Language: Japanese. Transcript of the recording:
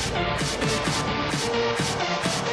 フフフフ。